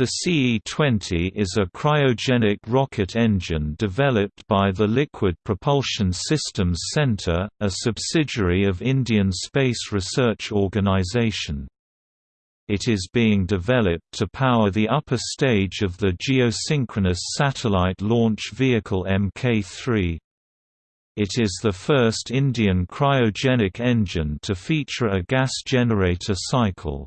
The CE-20 is a cryogenic rocket engine developed by the Liquid Propulsion Systems Centre, a subsidiary of Indian Space Research Organisation. It is being developed to power the upper stage of the Geosynchronous Satellite Launch Vehicle Mk3. It is the first Indian cryogenic engine to feature a gas generator cycle.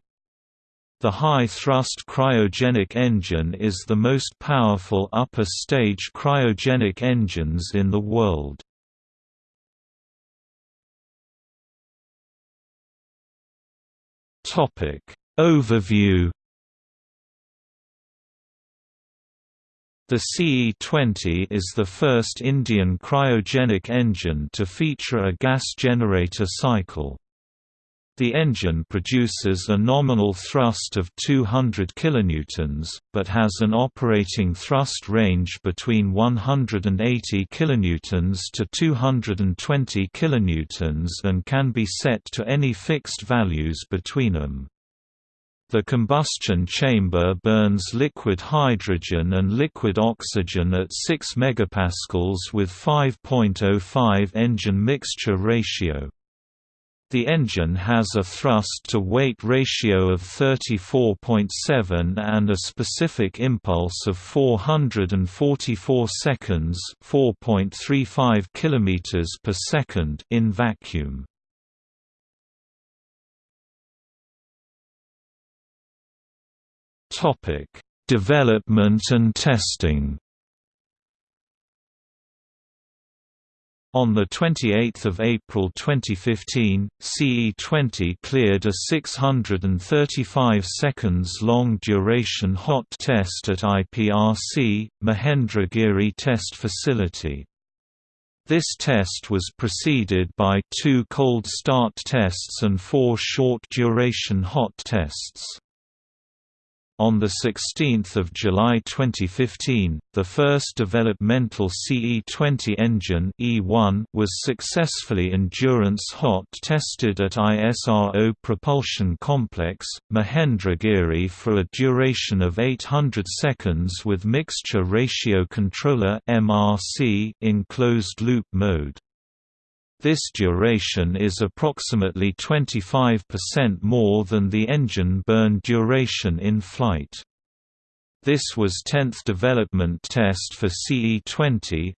The high-thrust cryogenic engine is the most powerful upper-stage cryogenic engines in the world. Overview The CE-20 is the first Indian cryogenic engine to feature a gas generator cycle. The engine produces a nominal thrust of 200 kN, but has an operating thrust range between 180 kN to 220 kN and can be set to any fixed values between them. The combustion chamber burns liquid hydrogen and liquid oxygen at 6 MPa with 5.05 engine mixture ratio. The engine has a thrust-to-weight ratio of 34.7 and a specific impulse of 444 seconds (4.35 km per second) in vacuum. Development and testing. On 28 April 2015, CE-20 cleared a 635 seconds long duration hot test at IPRC, Mahendragiri Test Facility. This test was preceded by two cold start tests and four short duration hot tests. On 16 July 2015, the first developmental CE-20 engine E1 was successfully endurance hot tested at ISRO Propulsion Complex, Mahendragiri for a duration of 800 seconds with Mixture Ratio Controller in closed-loop mode. This duration is approximately 25% more than the engine burn duration in flight. This was 10th development test for CE-20.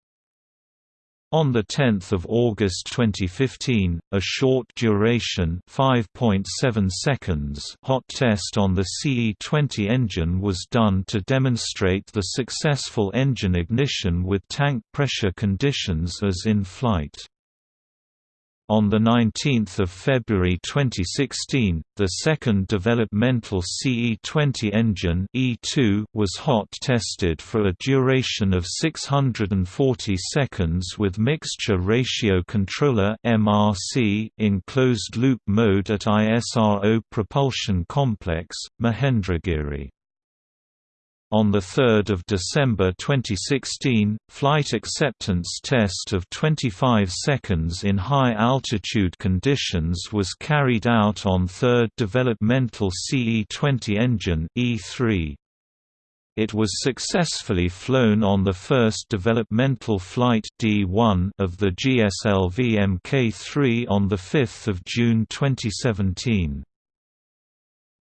On 10 August 2015, a short duration 5.7 seconds hot test on the CE-20 engine was done to demonstrate the successful engine ignition with tank pressure conditions as in flight. On 19 February 2016, the second developmental CE-20 engine E2 was hot tested for a duration of 640 seconds with Mixture Ratio Controller MRC in closed-loop mode at ISRO Propulsion Complex, Mahendragiri. On 3 December 2016, flight acceptance test of 25 seconds in high-altitude conditions was carried out on third developmental CE-20 engine E3. It was successfully flown on the first developmental flight D1 of the GSLV Mk3 on 5 June 2017.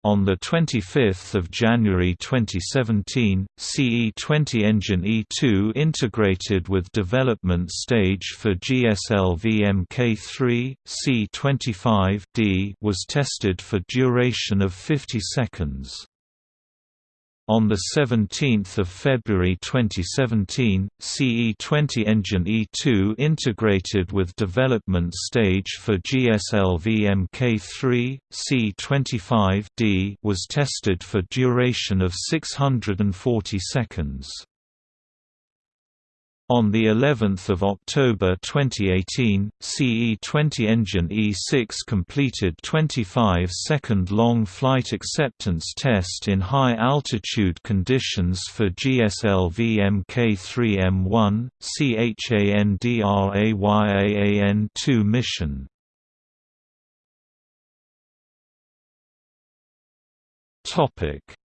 On 25 January 2017, CE-20 engine E2 integrated with development stage for GSLV Mk3, C25D was tested for duration of 50 seconds. On 17 February 2017, CE-20 engine E2 integrated with development stage for GSLV Mk3, C25D was tested for duration of 640 seconds. On the 11th of October 2018, CE-20 engine E6 completed 25-second long flight acceptance test in high-altitude conditions for GSLV Mk3M1, CHANDRAYAAN-2 mission.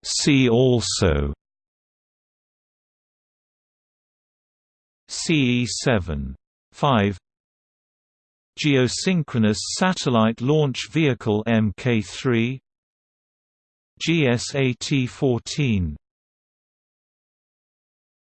See also CE-7 5 Geosynchronous Satellite Launch Vehicle Mk3 GSAT-14